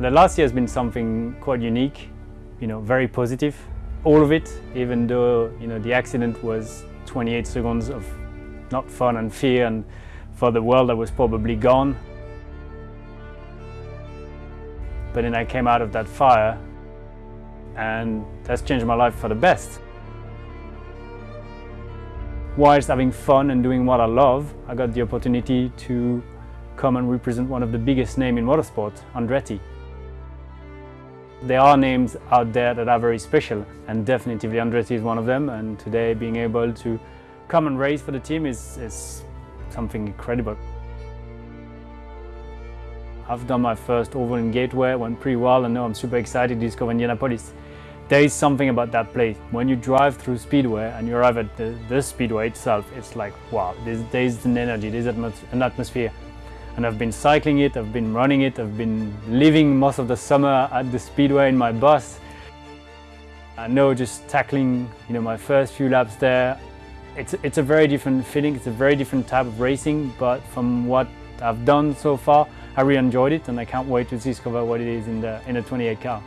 The last year has been something quite unique, you know, very positive. All of it, even though, you know, the accident was 28 seconds of not fun and fear and for the world I was probably gone. But then I came out of that fire and that's changed my life for the best. Whilst having fun and doing what I love, I got the opportunity to come and represent one of the biggest names in motorsport, Andretti. There are names out there that are very special and definitely Andretti is one of them and today being able to come and race for the team is, is something incredible. I've done my first oval in Gateway, went pretty well and now I'm super excited to discover Indianapolis. There is something about that place. When you drive through Speedway and you arrive at the, the Speedway itself, it's like, wow, there's, there's an energy, there's an atmosphere and I've been cycling it, I've been running it, I've been living most of the summer at the Speedway in my bus. I know just tackling you know, my first few laps there, it's, it's a very different feeling, it's a very different type of racing, but from what I've done so far, I really enjoyed it and I can't wait to discover what it is in the, in the 28 car.